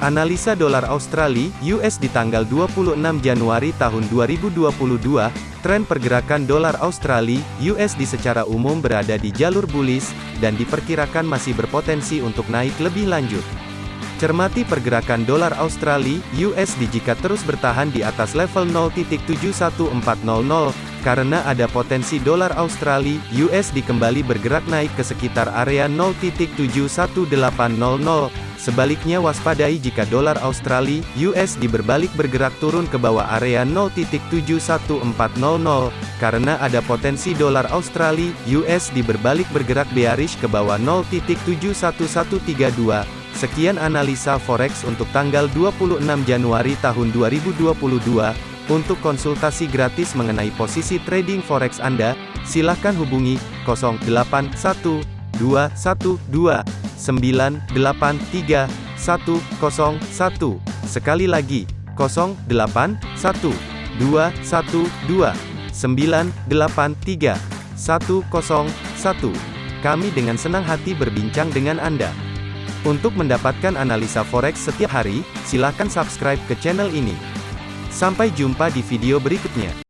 Analisa dolar Australia (US) di tanggal 26 Januari tahun 2022, tren pergerakan dolar Australia (USD) secara umum berada di jalur bullish dan diperkirakan masih berpotensi untuk naik lebih lanjut. Cermati pergerakan dolar Australia (USD) jika terus bertahan di atas level 0.71400 karena ada potensi dolar Australia (USD) kembali bergerak naik ke sekitar area 0.71800 Sebaliknya waspadai jika dolar Australia (USD) berbalik bergerak turun ke bawah area 0.71400 karena ada potensi dolar Australia (USD) berbalik bergerak bearish ke bawah 0.71132. Sekian analisa forex untuk tanggal 26 Januari tahun 2022. Untuk konsultasi gratis mengenai posisi trading forex Anda, silakan hubungi 081212 983 101. Sekali lagi, 081 212 983 101. Kami dengan senang hati berbincang dengan Anda. Untuk mendapatkan analisa forex setiap hari, silakan subscribe ke channel ini. Sampai jumpa di video berikutnya.